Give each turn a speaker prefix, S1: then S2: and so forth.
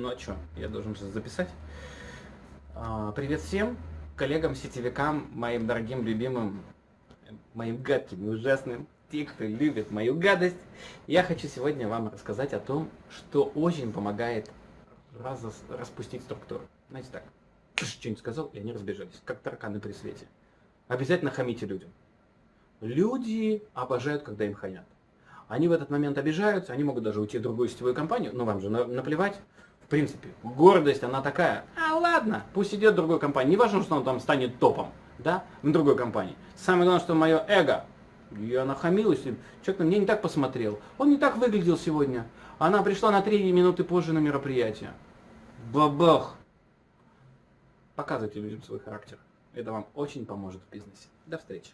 S1: Ну а что, я должен же записать. А, привет всем, коллегам, сетевикам, моим дорогим, любимым, моим гадким и ужасным, те, кто любит мою гадость. Я хочу сегодня вам рассказать о том, что очень помогает раз, распустить структуру. Знаете так, что-нибудь сказал, и они разбежались, как тараканы при свете. Обязательно хамите людям. Люди обожают, когда им хамят. Они в этот момент обижаются, они могут даже уйти в другую сетевую компанию, но вам же наплевать. Принципе, гордость, она такая, а ладно, пусть идет в другую компанию. Не важно, что он там станет топом, да, в другой компании. Самое главное, что мое эго, я нахамилась, человек на меня не так посмотрел, он не так выглядел сегодня. Она пришла на три минуты позже на мероприятие. Бабах! Показывайте людям свой характер. Это вам очень поможет в бизнесе. До встречи.